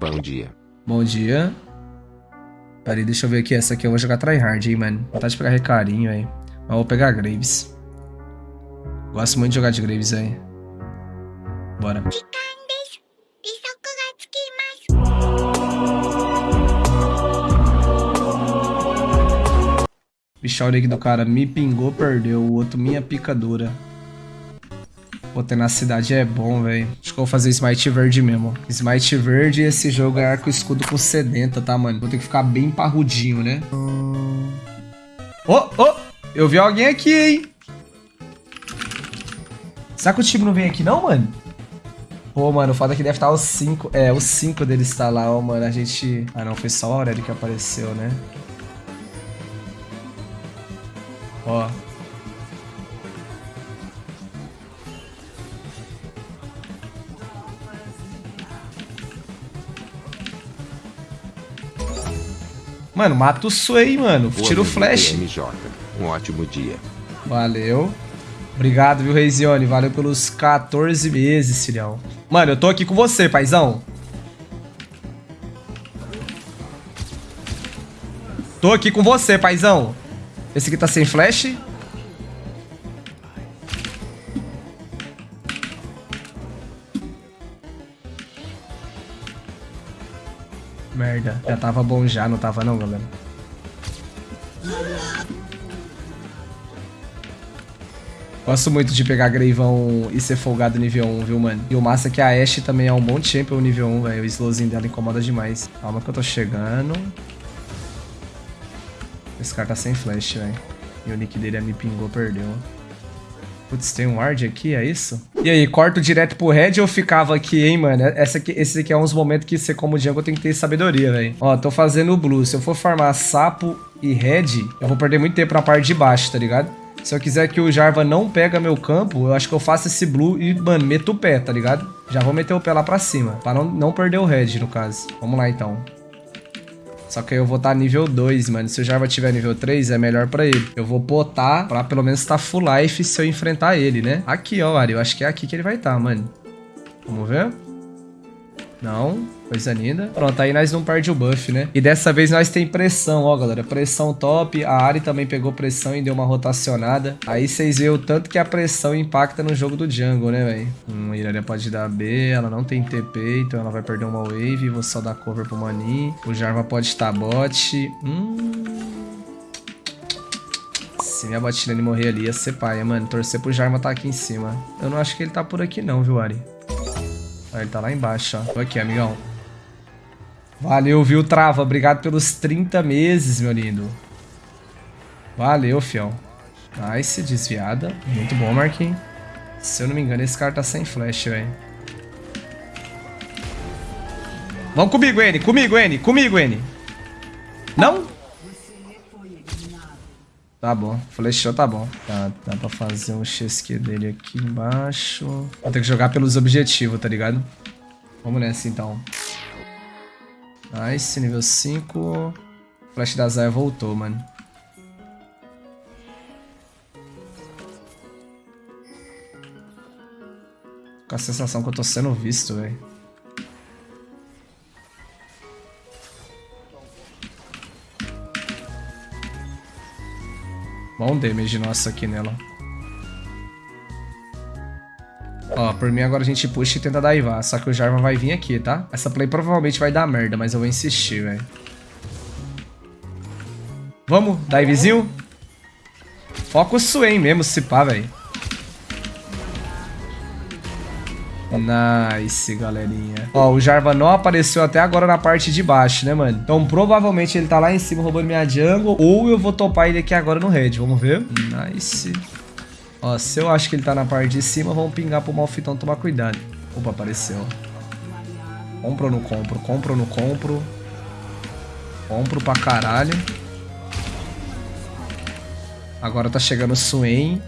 Bom dia. Bom dia. Peraí, deixa eu ver aqui. Essa aqui eu vou jogar tryhard, hein, mano. Vontade de pegar recarinho, aí. Mas vou pegar Graves. Gosto muito de jogar de Graves, aí. Bora. Aqui do cara. Me pingou, perdeu. O outro, minha picadura. Pô, ter na cidade é bom, velho. Acho que eu vou fazer Smite Verde mesmo. Smite Verde esse jogo é arco escudo com sedenta, tá, mano? Vou ter que ficar bem parrudinho, né? Oh! Oh, eu vi alguém aqui, hein? Será que o time não vem aqui não, mano? Pô, mano, o foda é que deve estar os 5. É, os 5 deles está lá, ó, mano. A gente... Ah, não, foi só o Aurélio que apareceu, né? Ó. Mano, mata o Sway, mano. Tira o flash. MJ. Um ótimo dia. Valeu. Obrigado, viu, Reizione? Valeu pelos 14 meses, filhão. Mano, eu tô aqui com você, paizão. Tô aqui com você, paizão. Esse aqui tá sem flash. Merda. Já tava bom já, não tava não, galera? Gosto muito de pegar Greivão e ser folgado nível 1, viu, mano? E o massa é que a Ashe também é um bom champion nível 1, velho. O slowzinho dela incomoda demais. Calma que eu tô chegando. Esse cara tá sem flash, velho. E o nick dele é me pingou, perdeu. Putz, tem um ward aqui, é isso? E aí, corto direto pro red ou ficava aqui, hein, mano? Essa aqui, esse aqui é uns momentos que você, como jungle, tem que ter sabedoria, velho. Ó, tô fazendo o blue. Se eu for farmar sapo e red, eu vou perder muito tempo na parte de baixo, tá ligado? Se eu quiser que o Jarva não pega meu campo, eu acho que eu faço esse blue e, mano, meto o pé, tá ligado? Já vou meter o pé lá pra cima, pra não, não perder o red, no caso. Vamos lá, então. Só que aí eu vou estar tá nível 2, mano. Se o Jarva tiver nível 3, é melhor pra ele. Eu vou botar pra pelo menos estar tá full life se eu enfrentar ele, né? Aqui, ó, Ari. Eu acho que é aqui que ele vai estar, tá, mano. Vamos ver? Não. Coisa linda. Pronto, aí nós não perde o buff, né? E dessa vez nós tem pressão, ó, galera. Pressão top. A Ari também pegou pressão e deu uma rotacionada. Aí vocês veem o tanto que a pressão impacta no jogo do jungle, né, velho? Hum, a pode dar B, ela não tem TP, então ela vai perder uma wave. Vou só dar cover pro Mani. O Jarva pode estar bot. Hum... Se minha botlane morrer ali, ia ser paia, mano. Torcer pro Jarva tá aqui em cima. Eu não acho que ele tá por aqui não, viu, Ari? Ele tá lá embaixo, ó. Tô aqui, amigão. Valeu, viu, Trava? Obrigado pelos 30 meses, meu lindo. Valeu, fião. Nice, desviada. Muito bom, Marquinhos. Se eu não me engano, esse cara tá sem flash, velho. Vamos comigo, N. Comigo, N. Comigo, N. Não? Tá bom. Flechou, tá bom. Tá, dá pra fazer um XQ dele aqui embaixo. Vou ter que jogar pelos objetivos, tá ligado? Vamos nessa, então. Nice, nível 5. Flash da Zaya voltou, mano. Com a sensação que eu tô sendo visto, velho. Bom damage nosso aqui nela. Ó, por mim agora a gente puxa e tenta daivar. Só que o Jarvan vai vir aqui, tá? Essa play provavelmente vai dar merda, mas eu vou insistir, velho. Vamos, divezinho. Foca o Swain mesmo, se pá, velho. Nice, galerinha. Ó, o Jarvan não apareceu até agora na parte de baixo, né, mano? Então, provavelmente ele tá lá em cima roubando minha jungle. Ou eu vou topar ele aqui agora no red. Vamos ver. Nice. Ó, se eu acho que ele tá na parte de cima, vamos pingar pro Malfitão tomar cuidado. Opa, apareceu. Compro ou não compro? Compro ou não compro? Compro pra caralho. Agora tá chegando o Swain.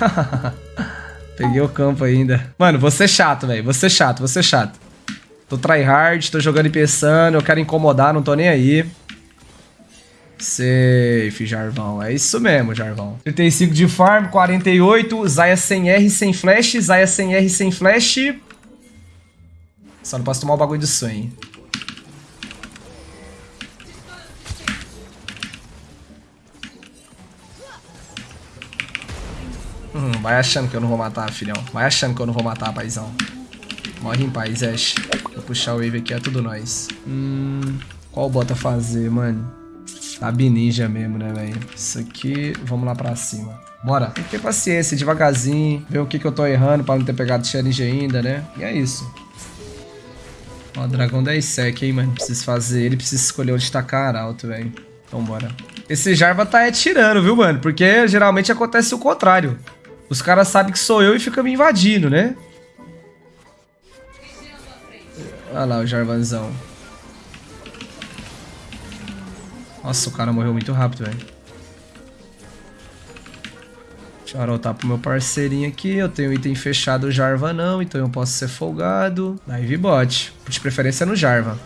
Peguei o campo ainda. Mano, você chato, velho. Você chato, você chato. Tô tryhard, tô jogando e pensando, eu quero incomodar, não tô nem aí. Safe, Jarvão. É isso mesmo, Jarvão. 35 de farm, 48. Zaya sem R, sem flash. Zaya sem R, sem flash. Só não posso tomar o bagulho de sonho. Vai achando que eu não vou matar, filhão. Vai achando que eu não vou matar, paizão. Morre em paz, Ash. Vou puxar o wave aqui, é tudo nós. Hum, qual bota fazer, mano? Tá ninja mesmo, né, velho? Isso aqui, vamos lá pra cima. Bora. Tem que ter paciência, devagarzinho. Ver o que, que eu tô errando pra não ter pegado challenge ainda, né? E é isso. Ó, dragão 10 sec, hein, mano. Preciso fazer ele, preciso escolher onde tacar alto, velho. Então bora. Esse Jarva tá é tirando, viu, mano? Porque geralmente acontece o contrário. Os caras sabem que sou eu e ficam me invadindo, né? Olha lá o Jarvanzão. Nossa, o cara morreu muito rápido, velho. Deixa eu arotar pro meu parceirinho aqui. Eu tenho item fechado Jarva não, então eu posso ser folgado. Dive bot. De preferência no Jarva.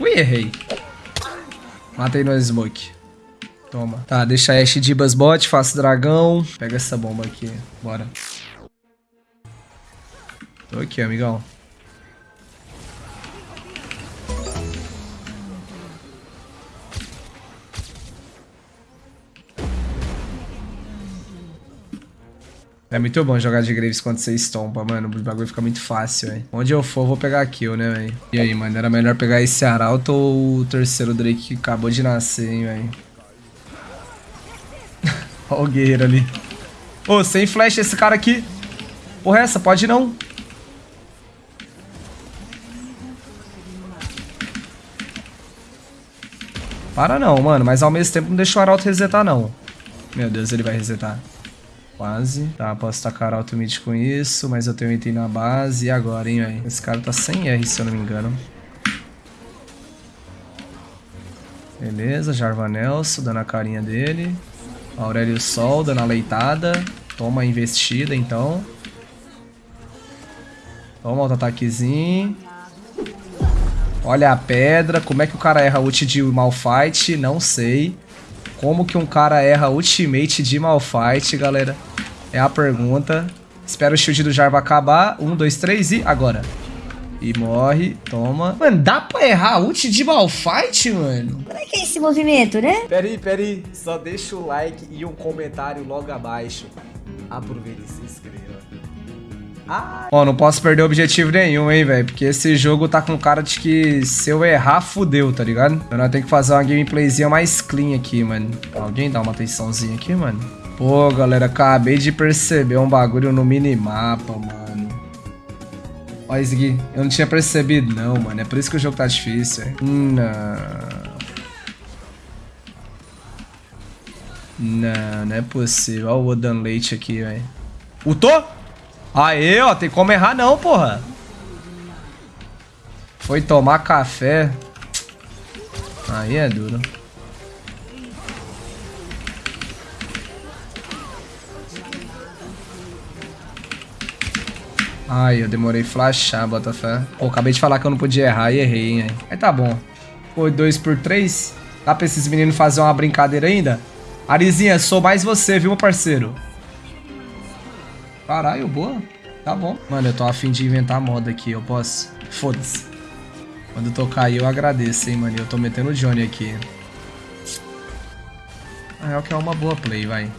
Ui, errei. Matei no smoke. Toma. Tá, deixa a Ashe Dibas bot, faço dragão. Pega essa bomba aqui. Bora. Tô aqui, amigão. É muito bom jogar de Graves quando você estompa, mano. O bagulho fica muito fácil, velho. Onde eu for, vou pegar kill, né, velho? E aí, mano? Era melhor pegar esse Arauto ou o terceiro Drake que acabou de nascer, hein, velho? Olha o guerreiro ali. Ô, oh, sem flash esse cara aqui. Porra, essa? Pode não. Para não, mano. Mas ao mesmo tempo não deixa o Arauto resetar, não. Meu Deus, ele vai resetar. Quase. Tá, posso tacar alto mid com isso, mas eu tenho item na base. E agora, hein, velho? Esse cara tá sem R, se eu não me engano. Beleza, Jarva Nelson, dando a carinha dele. Aurélio Sol, dando a leitada. Toma a investida, então. Toma outro ataquezinho. Olha a pedra. Como é que o cara erra ult de Malfight? Não sei. Como que um cara erra ultimate de Malfight, galera? É a pergunta. Espero o shield do Jarva acabar. Um, dois, três e agora. E morre, toma. Mano, dá pra errar ult de Malfight, mano? Como é que é esse movimento, né? Pera aí, pera aí. Só deixa o like e um comentário logo abaixo. Aproveita e se inscreva. Ah. Ó, não posso perder objetivo nenhum, hein, velho. Porque esse jogo tá com cara de que se eu errar, fudeu, tá ligado? Então nós temos que fazer uma gameplayzinha mais clean aqui, mano. Alguém dá uma atençãozinha aqui, mano? Pô, galera, acabei de perceber um bagulho no minimapa, mano. Ó, isso aqui. Eu não tinha percebido, não, mano. É por isso que o jogo tá difícil, hein? Não. Não, não é possível. Olha o Odan Leite aqui, velho. Ultou? Aê, ó, tem como errar não, porra. Foi tomar café. Aí é duro. Ai, eu demorei flashar, Botafé. Pô, acabei de falar que eu não podia errar e errei, hein. Aí tá bom. Foi 2 por 3. Dá pra esses meninos fazer uma brincadeira ainda? Arizinha, sou mais você, viu, meu parceiro? Caralho, boa. Tá bom. Mano, eu tô afim de inventar moda aqui, eu posso? Foda-se. Quando tocar aí eu agradeço, hein, mano. Eu tô metendo o Johnny aqui. Na real que é uma boa play, vai.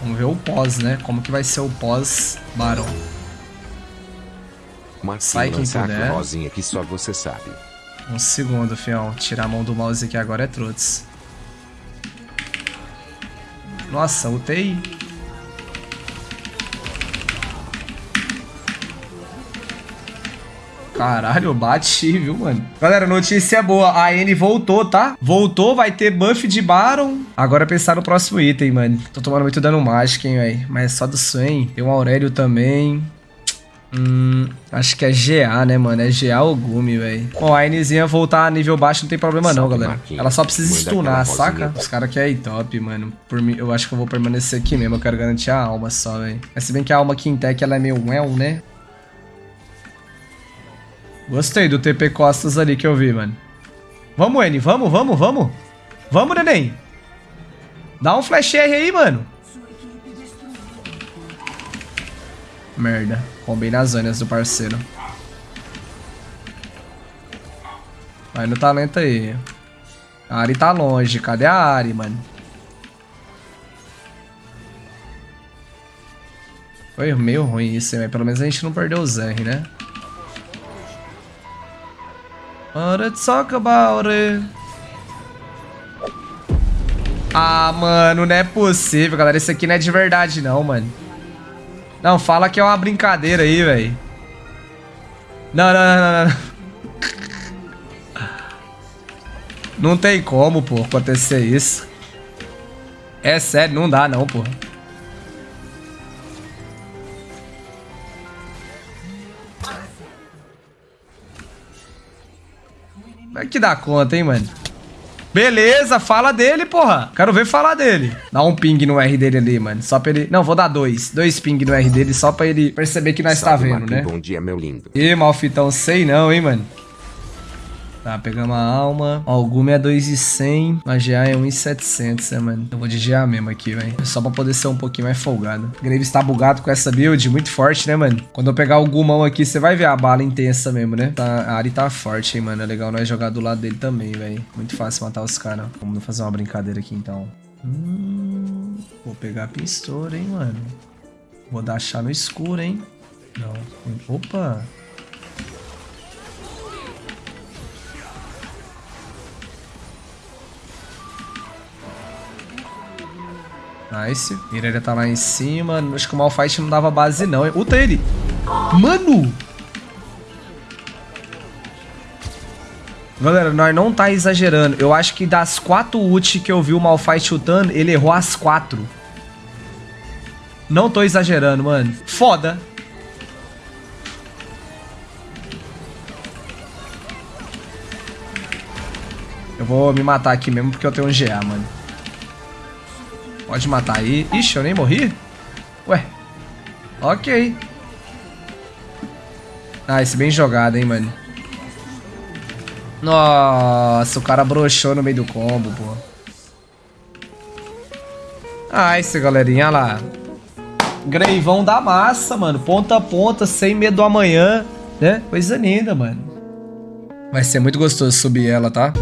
Vamos ver o pós, né? Como que vai ser o pós Baron. Sai quem puder. Rosinha que só você sabe. Um segundo, fião. Tirar a mão do mouse aqui agora é trots. Nossa, ultei. Caralho, bate, viu, mano? Galera, notícia boa. A N voltou, tá? Voltou, vai ter buff de Baron. Agora pensar no próximo item, mano. Tô tomando muito dano mágico, hein, velho. Mas é só do Swain. Tem um Aurélio também. Hum, acho que é GA, né, mano? É GA ou Gumi, velho. Bom, a Nzinha voltar a nível baixo não tem problema não, galera. Ela só precisa stunar, saca? Os caras aqui é top, mano. Por mim, eu acho que eu vou permanecer aqui mesmo. Eu quero garantir a alma só, velho. Mas se bem que a alma aqui em tech, ela é meio well, né? Gostei do TP Costas ali que eu vi, mano. Vamos, N. Vamos, vamos, vamos. Vamos, neném. Dá um flash R aí, mano. Merda. Roubei nas zonas do parceiro. Vai no talento aí. A Ari tá longe. Cadê a Ari, mano? Foi meio ruim isso, mas pelo menos a gente não perdeu o Zerri, né? Let's talk about it. Ah, mano, não é possível, galera. Isso aqui não é de verdade, não, mano. Não, fala que é uma brincadeira aí, velho. Não, não, não, não, não. Não tem como, pô, acontecer isso. É sério, não dá não, pô. Como é que dá conta, hein, mano? Beleza, fala dele, porra. Quero ver falar dele. Dá um ping no R dele ali, mano. Só pra ele... Não, vou dar dois. Dois ping no R dele só pra ele perceber que nós Salve, tá vendo, né? Bom dia, meu lindo. Ih, malfitão, sei não, hein, mano. Tá, pegamos a alma. Ó, o Gume é 2,100. A GA é 1,700, né, mano? Eu vou de GA mesmo aqui, velho. Só pra poder ser um pouquinho mais folgado. O Graves tá bugado com essa build, muito forte, né, mano? Quando eu pegar o Gumão aqui, você vai ver a bala intensa mesmo, né? Tá, a Ari tá forte, hein, mano. É legal nós jogar do lado dele também, velho. Muito fácil matar os caras. Vamos fazer uma brincadeira aqui, então. Hum, vou pegar a pistola, hein, mano. Vou dar chá no escuro, hein. Não. Opa. Nice. Mireia tá lá em cima. Acho que o Malfight não dava base, não. Uta ele. Mano! Galera, nós não tá exagerando. Eu acho que das quatro ult que eu vi o Malfight chutando, ele errou as quatro. Não tô exagerando, mano. Foda. Eu vou me matar aqui mesmo porque eu tenho um GA, mano. Pode matar aí. Ixi, eu nem morri? Ué. Ok. Ah, esse bem jogado, hein, mano. Nossa, o cara broxou no meio do combo, pô. Ah, esse galerinha lá. Greivão da massa, mano. Ponta a ponta, sem medo do amanhã, né? Coisa linda, mano. Vai ser muito gostoso subir ela, tá?